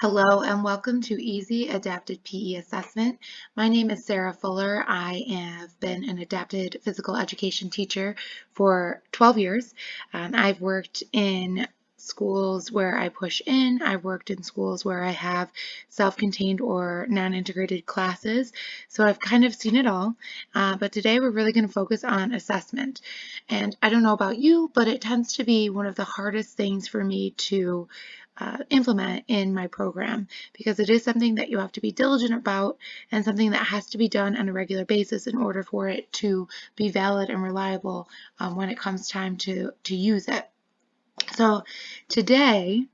Hello and welcome to Easy Adapted PE Assessment. My name is Sarah Fuller. I have been an adapted physical education teacher for 12 years. Um, I've worked in schools where I push in. I've worked in schools where I have self-contained or non-integrated classes. So I've kind of seen it all. Uh, but today we're really going to focus on assessment. And I don't know about you, but it tends to be one of the hardest things for me to uh, implement in my program because it is something that you have to be diligent about and something that has to be done on a regular basis in order for it to be valid and reliable um, when it comes time to, to use it. So today,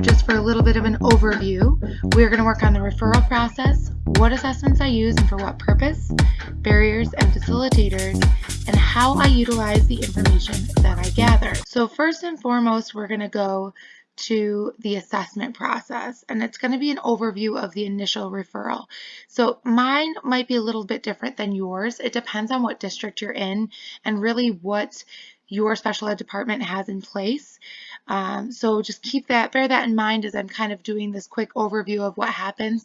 just for a little bit of an overview, we're going to work on the referral process, what assessments I use and for what purpose, barriers and facilitators, and how I utilize the information that I gather. So first and foremost, we're going to go to the assessment process and it's going to be an overview of the initial referral. So mine might be a little bit different than yours. It depends on what district you're in and really what your special ed department has in place. Um, so just keep that, bear that in mind as I'm kind of doing this quick overview of what happens.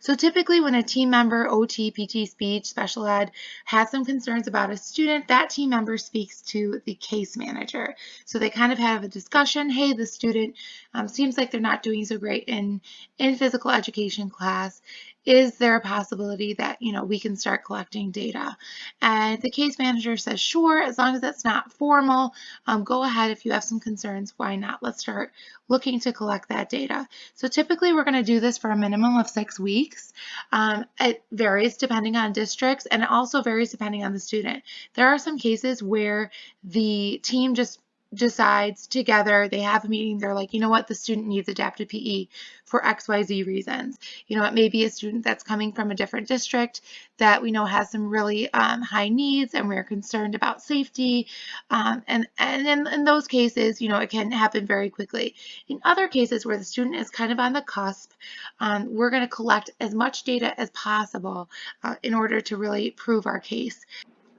So typically when a team member, OT, PT, speech, special ed, has some concerns about a student, that team member speaks to the case manager. So they kind of have a discussion, hey, the student um, seems like they're not doing so great in, in physical education class is there a possibility that, you know, we can start collecting data? And the case manager says, sure, as long as it's not formal, um, go ahead. If you have some concerns, why not? Let's start looking to collect that data. So typically we're going to do this for a minimum of six weeks. Um, it varies depending on districts and it also varies depending on the student. There are some cases where the team just decides together, they have a meeting, they're like, you know what, the student needs adapted PE for XYZ reasons. You know, it may be a student that's coming from a different district that we know has some really um, high needs and we're concerned about safety. Um, and and in, in those cases, you know, it can happen very quickly. In other cases where the student is kind of on the cusp, um, we're going to collect as much data as possible uh, in order to really prove our case.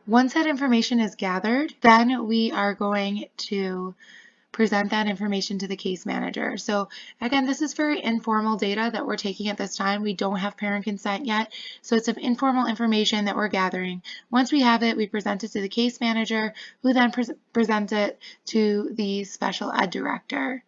Once that information is gathered, then we are going to present that information to the case manager. So again, this is very informal data that we're taking at this time. We don't have parent consent yet, so it's some informal information that we're gathering. Once we have it, we present it to the case manager, who then pre presents it to the special ed director.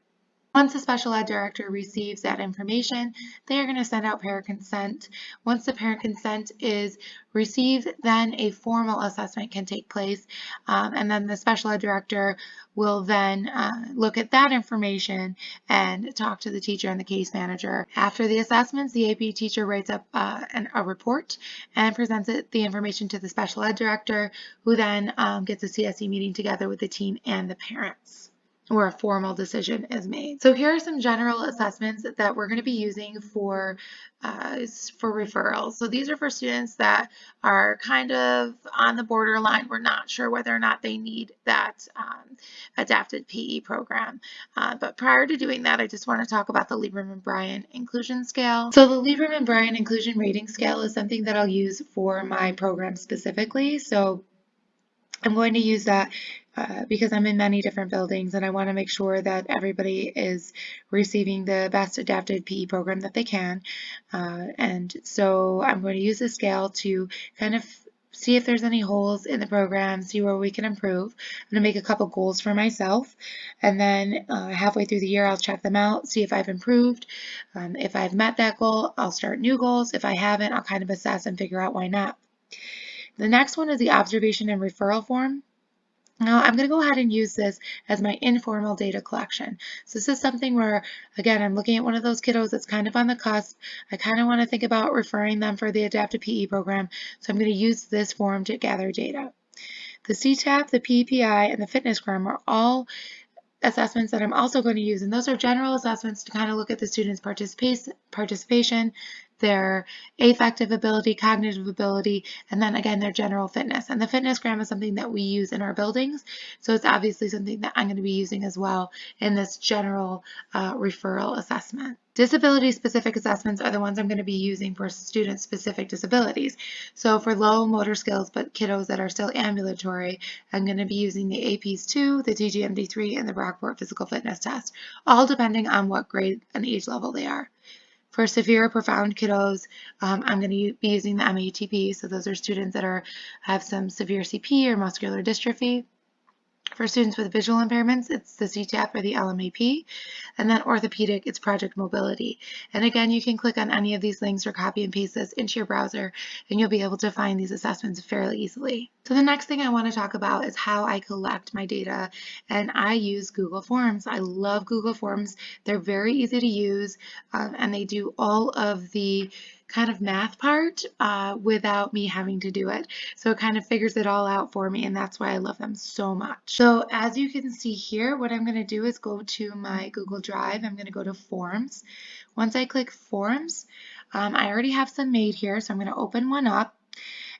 Once the special ed director receives that information, they are going to send out parent consent. Once the parent consent is received, then a formal assessment can take place. Um, and then the special ed director will then uh, look at that information and talk to the teacher and the case manager. After the assessments, the AP teacher writes up uh, an, a report and presents it, the information to the special ed director, who then um, gets a CSE meeting together with the team and the parents or a formal decision is made. So here are some general assessments that we're going to be using for uh, for referrals. So these are for students that are kind of on the borderline. We're not sure whether or not they need that um, adapted PE program. Uh, but prior to doing that, I just want to talk about the Lieberman-Brian inclusion scale. So the Lieberman-Brian inclusion rating scale is something that I'll use for my program specifically. So I'm going to use that uh, because I'm in many different buildings and I want to make sure that everybody is receiving the best adapted PE program that they can. Uh, and so I'm going to use the scale to kind of see if there's any holes in the program, see where we can improve. I'm going to make a couple goals for myself and then uh, halfway through the year I'll check them out, see if I've improved. Um, if I've met that goal, I'll start new goals. If I haven't, I'll kind of assess and figure out why not. The next one is the observation and referral form. Now I'm going to go ahead and use this as my informal data collection. So this is something where, again, I'm looking at one of those kiddos that's kind of on the cusp. I kind of want to think about referring them for the adaptive PE program. So I'm going to use this form to gather data. The CTAP, the PEPI, and the FitnessGram are all assessments that I'm also going to use, and those are general assessments to kind of look at the student's participation, their affective ability, cognitive ability, and then again, their general fitness. And the FitnessGram is something that we use in our buildings. So it's obviously something that I'm going to be using as well in this general uh, referral assessment. Disability specific assessments are the ones I'm going to be using for student specific disabilities. So for low motor skills but kiddos that are still ambulatory, I'm going to be using the APs 2, the TGMD 3, and the Brockport physical fitness test, all depending on what grade and age level they are. For severe or profound kiddos, um, I'm going to be using the MATP. So those are students that are have some severe CP or muscular dystrophy. For students with visual impairments, it's the CTAP or the LMAP. And then orthopedic, it's Project Mobility. And again, you can click on any of these links or copy and paste this into your browser, and you'll be able to find these assessments fairly easily. So the next thing I want to talk about is how I collect my data, and I use Google Forms. I love Google Forms. They're very easy to use, um, and they do all of the kind of math part uh, without me having to do it. So it kind of figures it all out for me and that's why I love them so much. So as you can see here, what I'm going to do is go to my Google Drive. I'm going to go to Forms. Once I click Forms, um, I already have some made here, so I'm going to open one up.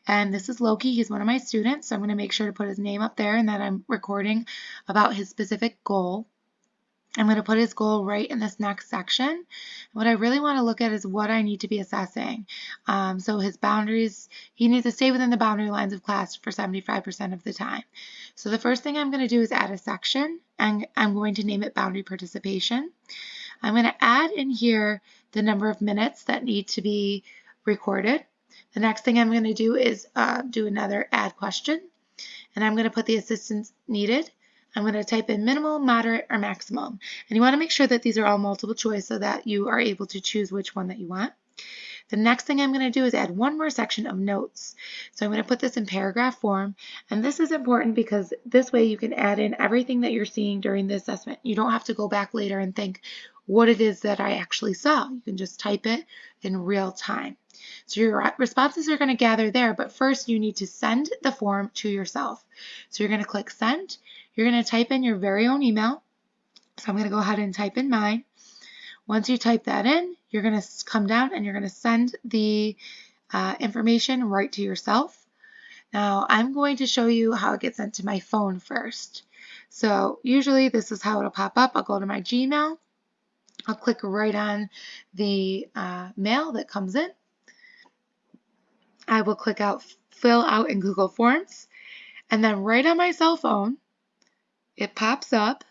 And this is Loki, he's one of my students, so I'm going to make sure to put his name up there and that I'm recording about his specific goal. I'm going to put his goal right in this next section. What I really want to look at is what I need to be assessing. Um, so his boundaries, he needs to stay within the boundary lines of class for 75% of the time. So the first thing I'm going to do is add a section and I'm going to name it boundary participation. I'm going to add in here the number of minutes that need to be recorded. The next thing I'm going to do is uh, do another add question and I'm going to put the assistance needed I'm going to type in minimal, moderate, or maximum. And you want to make sure that these are all multiple choice so that you are able to choose which one that you want. The next thing I'm going to do is add one more section of notes. So I'm going to put this in paragraph form. And this is important because this way you can add in everything that you're seeing during the assessment. You don't have to go back later and think what it is that I actually saw. You can just type it in real time. So your responses are going to gather there, but first you need to send the form to yourself. So you're going to click send you're going to type in your very own email. So I'm going to go ahead and type in mine. Once you type that in, you're going to come down and you're going to send the uh, information right to yourself. Now I'm going to show you how it gets sent to my phone first. So usually this is how it'll pop up. I'll go to my Gmail. I'll click right on the uh, mail that comes in. I will click out fill out in Google Forms. And then right on my cell phone, it pops up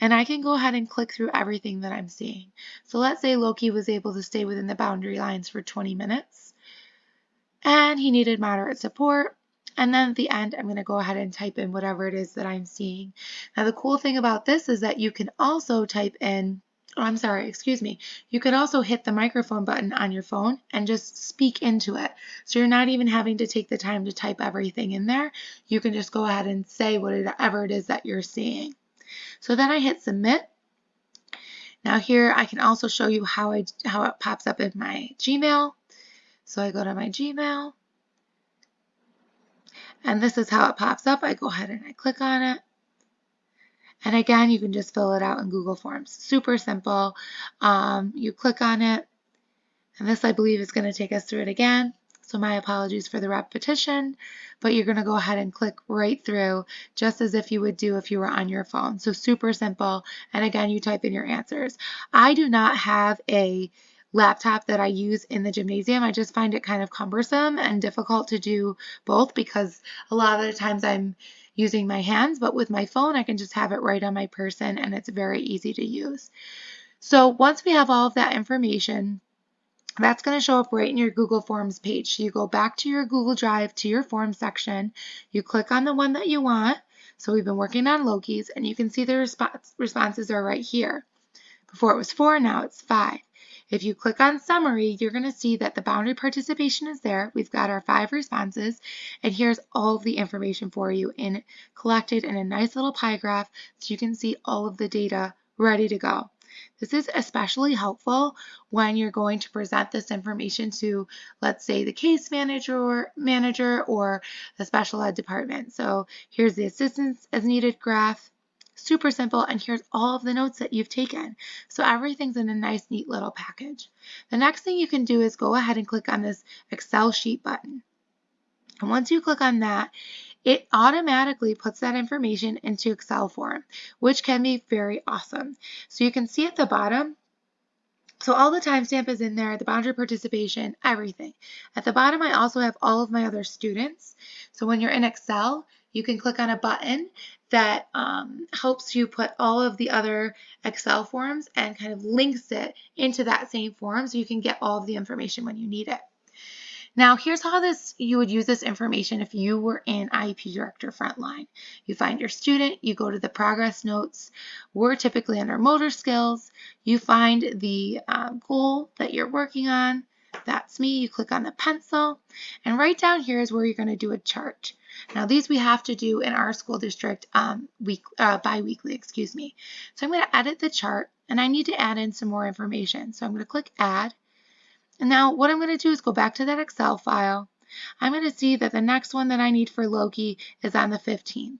and I can go ahead and click through everything that I'm seeing. So let's say Loki was able to stay within the boundary lines for 20 minutes and he needed moderate support. And then at the end, I'm going to go ahead and type in whatever it is that I'm seeing. Now, the cool thing about this is that you can also type in oh, I'm sorry, excuse me, you could also hit the microphone button on your phone and just speak into it. So you're not even having to take the time to type everything in there. You can just go ahead and say whatever it is that you're seeing. So then I hit submit. Now here I can also show you how, I, how it pops up in my Gmail. So I go to my Gmail. And this is how it pops up. I go ahead and I click on it. And again, you can just fill it out in Google Forms. Super simple. Um, you click on it, and this I believe is going to take us through it again. So my apologies for the repetition, but you're going to go ahead and click right through just as if you would do if you were on your phone. So super simple. And again, you type in your answers. I do not have a laptop that I use in the gymnasium. I just find it kind of cumbersome and difficult to do both because a lot of the times I'm using my hands, but with my phone, I can just have it right on my person and it's very easy to use. So once we have all of that information, that's going to show up right in your Google Forms page. So you go back to your Google Drive to your Forms section, you click on the one that you want. So we've been working on Loki's and you can see the response, responses are right here. Before it was four, now it's five. If you click on summary, you're going to see that the boundary participation is there. We've got our five responses, and here's all of the information for you in collected in a nice little pie graph so you can see all of the data ready to go. This is especially helpful when you're going to present this information to, let's say, the case manager, manager or the special ed department. So here's the assistance as needed graph. Super simple, and here's all of the notes that you've taken. So everything's in a nice, neat little package. The next thing you can do is go ahead and click on this Excel sheet button. And once you click on that, it automatically puts that information into Excel form, which can be very awesome. So you can see at the bottom, so all the timestamp is in there, the boundary participation, everything. At the bottom, I also have all of my other students. So when you're in Excel, you can click on a button that um, helps you put all of the other Excel forms and kind of links it into that same form so you can get all of the information when you need it. Now here's how this you would use this information if you were in IEP Director Frontline. You find your student, you go to the progress notes. We're typically under motor skills. You find the uh, goal that you're working on. That's me. You click on the pencil. And right down here is where you're going to do a chart. Now these we have to do in our school district um, week, uh, bi-weekly, excuse me. So I'm going to edit the chart and I need to add in some more information. So I'm going to click add and now what I'm going to do is go back to that Excel file. I'm going to see that the next one that I need for Loki is on the 15th.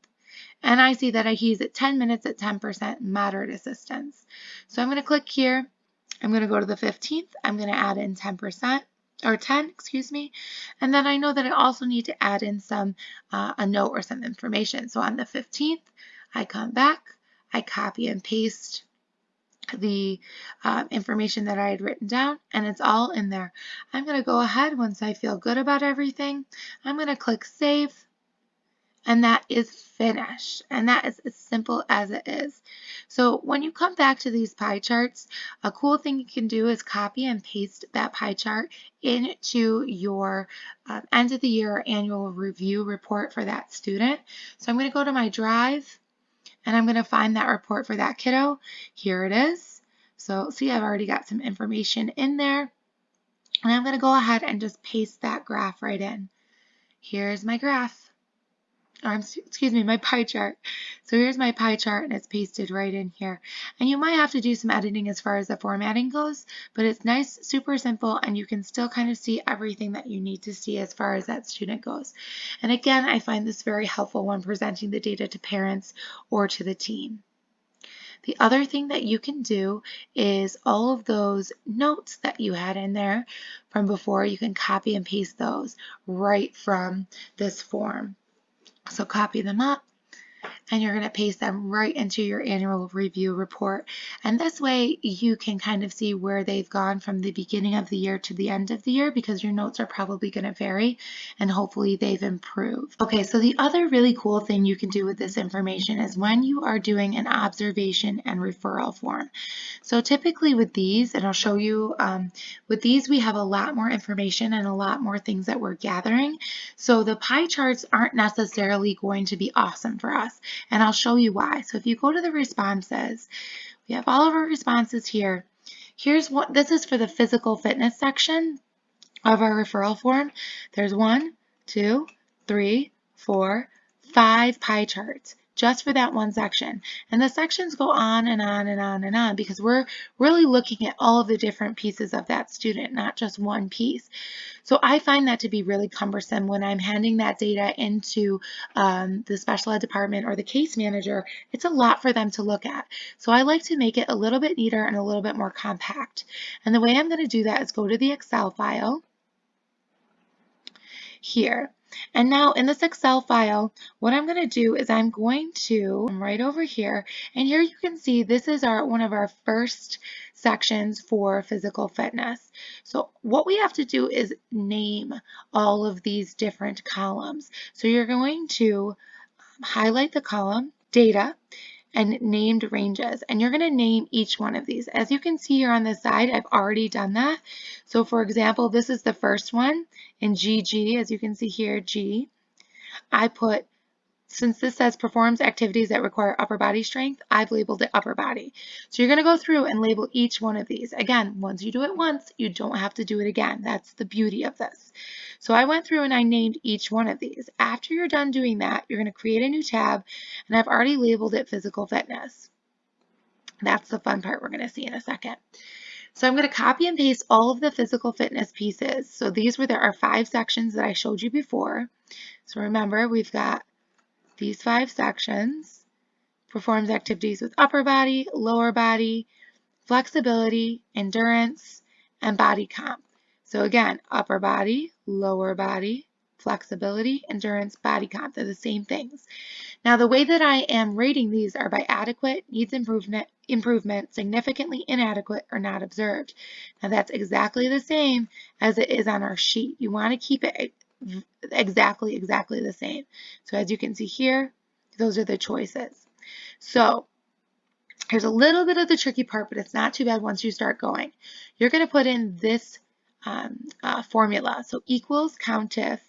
And I see that he's at 10 minutes at 10% moderate assistance. So I'm going to click here. I'm going to go to the 15th. I'm going to add in 10% or 10, excuse me. And then I know that I also need to add in some, uh, a note or some information. So on the 15th, I come back, I copy and paste the uh, information that I had written down and it's all in there. I'm going to go ahead once I feel good about everything. I'm going to click save and that is finished and that is as simple as it is. So when you come back to these pie charts, a cool thing you can do is copy and paste that pie chart into your uh, end of the year annual review report for that student. So I'm going to go to my drive and I'm going to find that report for that kiddo. Here it is. So see, I've already got some information in there. And I'm going to go ahead and just paste that graph right in. Here's my graph or excuse me, my pie chart. So here's my pie chart and it's pasted right in here. And you might have to do some editing as far as the formatting goes, but it's nice, super simple, and you can still kind of see everything that you need to see as far as that student goes. And again, I find this very helpful when presenting the data to parents or to the team. The other thing that you can do is all of those notes that you had in there from before, you can copy and paste those right from this form. So copy them up and you're going to paste them right into your annual review report. And this way you can kind of see where they've gone from the beginning of the year to the end of the year because your notes are probably going to vary and hopefully they've improved. Okay, so the other really cool thing you can do with this information is when you are doing an observation and referral form. So typically with these, and I'll show you, um, with these we have a lot more information and a lot more things that we're gathering. So the pie charts aren't necessarily going to be awesome for us and I'll show you why. So if you go to the responses, we have all of our responses here. Here's what, this is for the physical fitness section of our referral form. There's one, two, three, four, five pie charts just for that one section. And the sections go on and on and on and on because we're really looking at all of the different pieces of that student, not just one piece. So I find that to be really cumbersome when I'm handing that data into um, the special ed department or the case manager. It's a lot for them to look at. So I like to make it a little bit neater and a little bit more compact. And the way I'm going to do that is go to the Excel file here. And now in this Excel file, what I'm going to do is I'm going to right over here, and here you can see this is our one of our first sections for physical fitness. So what we have to do is name all of these different columns. So you're going to um, highlight the column data and named ranges. And you're going to name each one of these. As you can see here on the side, I've already done that. So for example, this is the first one in GG, as you can see here, G. I put since this says performs activities that require upper body strength, I've labeled it upper body. So you're going to go through and label each one of these. Again, once you do it once, you don't have to do it again. That's the beauty of this. So I went through and I named each one of these. After you're done doing that, you're going to create a new tab, and I've already labeled it physical fitness. That's the fun part we're going to see in a second. So I'm going to copy and paste all of the physical fitness pieces. So these were there are five sections that I showed you before. So remember, we've got these five sections, performs activities with upper body, lower body, flexibility, endurance, and body comp. So again, upper body, lower body, flexibility, endurance, body comp. They're the same things. Now the way that I am rating these are by adequate, needs improvement, improvement, significantly inadequate, or not observed. Now that's exactly the same as it is on our sheet. You want to keep it exactly, exactly the same. So as you can see here, those are the choices. So here's a little bit of the tricky part, but it's not too bad once you start going. You're going to put in this um, uh, formula. So equals COUNTIF,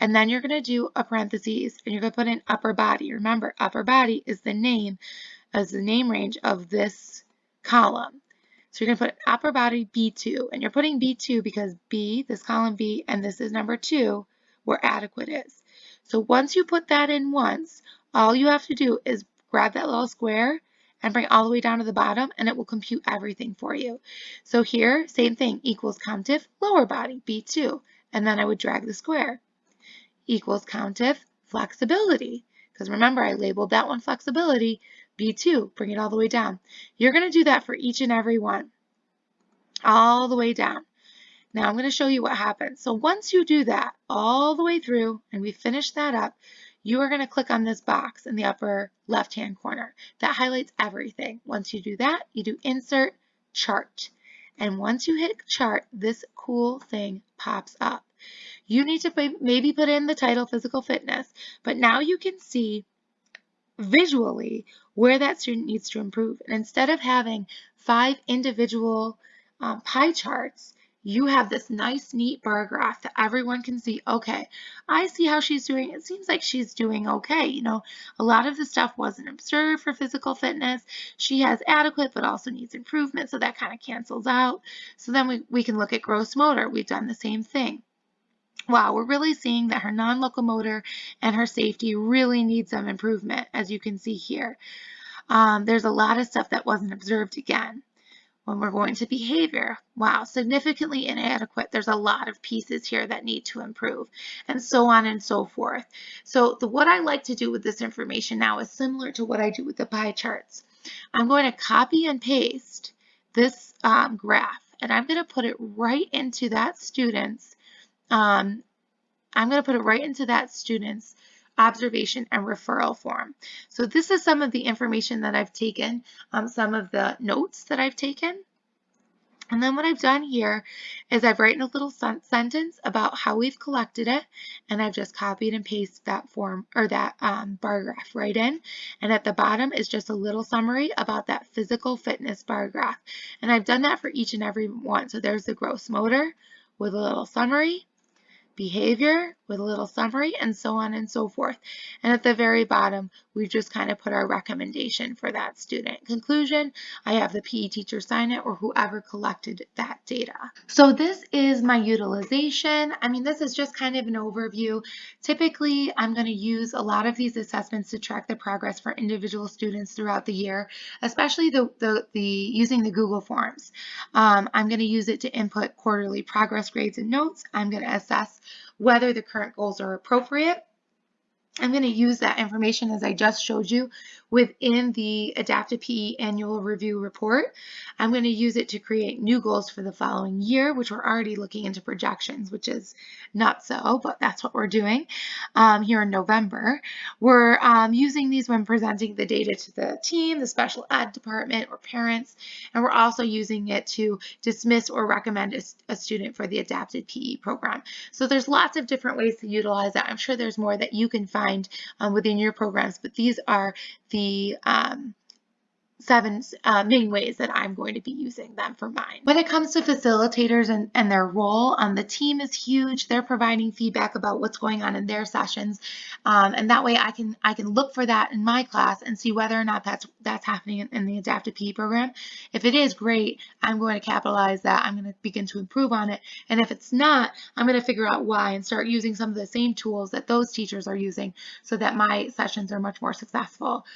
and then you're going to do a parentheses, and you're going to put in upper body. Remember, upper body is the name, as the name range of this column. So you're going to put upper body B2, and you're putting B2 because B, this column B, and this is number 2, where adequate is. So once you put that in once, all you have to do is grab that little square and bring all the way down to the bottom and it will compute everything for you. So here, same thing, equals COUNTIF lower body, B2, and then I would drag the square. Equals COUNTIF flexibility, because remember I labeled that one flexibility, B2, bring it all the way down. You're going to do that for each and every one, all the way down. Now I'm going to show you what happens. So once you do that all the way through and we finish that up, you are going to click on this box in the upper left hand corner. That highlights everything. Once you do that, you do insert chart. And once you hit chart, this cool thing pops up. You need to maybe put in the title physical fitness, but now you can see visually where that student needs to improve. And instead of having five individual um, pie charts, you have this nice, neat bar graph that everyone can see, okay, I see how she's doing. It seems like she's doing okay. You know, a lot of the stuff wasn't observed for physical fitness. She has adequate, but also needs improvement, so that kind of cancels out. So then we, we can look at gross motor. We've done the same thing. Wow, we're really seeing that her non-locomotor and her safety really need some improvement, as you can see here. Um, there's a lot of stuff that wasn't observed again when we're going to behavior. Wow, significantly inadequate. There's a lot of pieces here that need to improve and so on and so forth. So the, what I like to do with this information now is similar to what I do with the pie charts. I'm going to copy and paste this um, graph and I'm going to put it right into that student's, um, I'm going to put it right into that student's observation and referral form. So this is some of the information that I've taken, um, some of the notes that I've taken. And then what I've done here is I've written a little sentence about how we've collected it, and I've just copied and pasted that form or that um, bar graph right in. And at the bottom is just a little summary about that physical fitness bar graph. And I've done that for each and every one. So there's the gross motor with a little summary, behavior with a little summary and so on and so forth. And at the very bottom, we've just kind of put our recommendation for that student. Conclusion, I have the PE teacher sign it or whoever collected that data. So this is my utilization. I mean, this is just kind of an overview. Typically, I'm going to use a lot of these assessments to track the progress for individual students throughout the year, especially the, the, the using the Google Forms. Um, I'm going to use it to input quarterly progress grades and notes. I'm going to assess whether the current goals are appropriate. I'm going to use that information as I just showed you within the Adaptive PE Annual Review Report. I'm going to use it to create new goals for the following year, which we're already looking into projections, which is not so, but that's what we're doing um, here in November. We're um, using these when presenting the data to the team, the special ed department, or parents, and we're also using it to dismiss or recommend a, a student for the adapted PE program. So there's lots of different ways to utilize that. I'm sure there's more that you can find um, within your programs, but these are the um, seven uh, main ways that I'm going to be using them for mine. When it comes to facilitators and, and their role, um, the team is huge. They're providing feedback about what's going on in their sessions. Um, and that way I can I can look for that in my class and see whether or not that's that's happening in, in the adaptive PE program. If it is great, I'm going to capitalize that. I'm going to begin to improve on it. And if it's not, I'm going to figure out why and start using some of the same tools that those teachers are using so that my sessions are much more successful.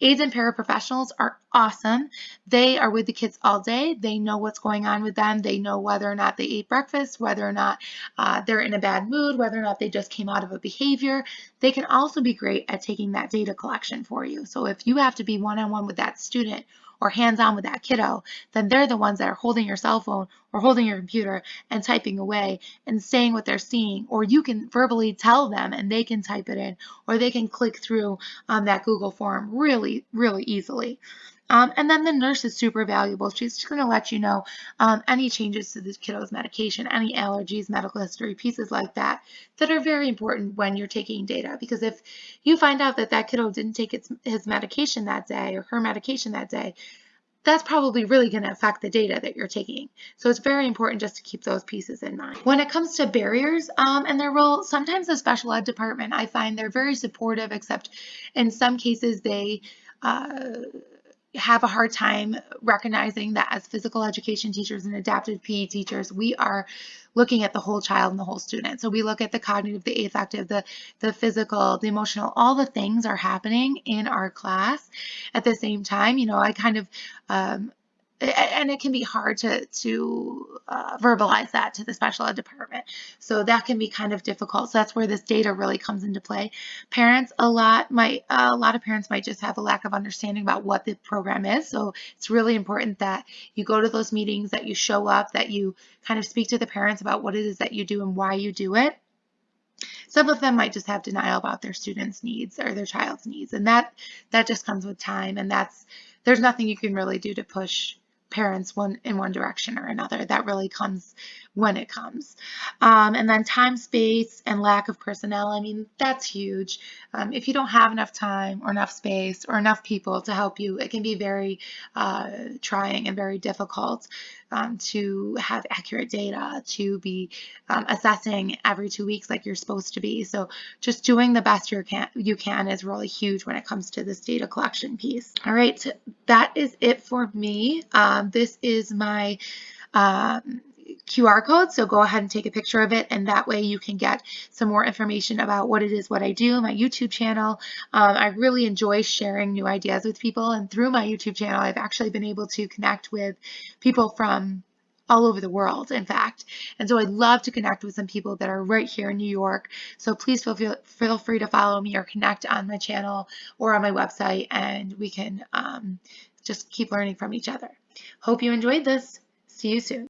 Aides and paraprofessionals are awesome. They are with the kids all day. They know what's going on with them. They know whether or not they ate breakfast, whether or not uh, they're in a bad mood, whether or not they just came out of a behavior. They can also be great at taking that data collection for you. So if you have to be one-on-one -on -one with that student or hands-on with that kiddo, then they're the ones that are holding your cell phone or holding your computer and typing away and saying what they're seeing. Or you can verbally tell them and they can type it in or they can click through um, that Google form really, really easily. Um, and then the nurse is super valuable. She's just going to let you know um, any changes to the kiddo's medication, any allergies, medical history, pieces like that, that are very important when you're taking data. Because if you find out that that kiddo didn't take its, his medication that day or her medication that day, that's probably really going to affect the data that you're taking. So it's very important just to keep those pieces in mind. When it comes to barriers um, and their role, sometimes the special ed department, I find they're very supportive, except in some cases they uh, have a hard time recognizing that as physical education teachers and adaptive PE teachers, we are looking at the whole child and the whole student. So we look at the cognitive, the affective, the, the physical, the emotional, all the things are happening in our class at the same time. You know, I kind of um, and it can be hard to, to uh, verbalize that to the special ed department. So that can be kind of difficult. So that's where this data really comes into play. Parents, a lot might, a lot of parents might just have a lack of understanding about what the program is. So it's really important that you go to those meetings, that you show up, that you kind of speak to the parents about what it is that you do and why you do it. Some of them might just have denial about their students' needs or their child's needs. And that, that just comes with time. And that's, there's nothing you can really do to push parents one in one direction or another. That really comes when it comes. Um, and then time, space, and lack of personnel. I mean, that's huge. Um, if you don't have enough time or enough space or enough people to help you, it can be very uh, trying and very difficult um, to have accurate data, to be um, assessing every two weeks like you're supposed to be. So just doing the best you can, you can is really huge when it comes to this data collection piece. All right, that is it for me. Um, this is my um, QR code. So go ahead and take a picture of it and that way you can get some more information about what it is, what I do, my YouTube channel. Um, I really enjoy sharing new ideas with people and through my YouTube channel, I've actually been able to connect with people from all over the world, in fact. And so I'd love to connect with some people that are right here in New York. So please feel, feel, feel free to follow me or connect on my channel or on my website and we can um, just keep learning from each other. Hope you enjoyed this. See you soon.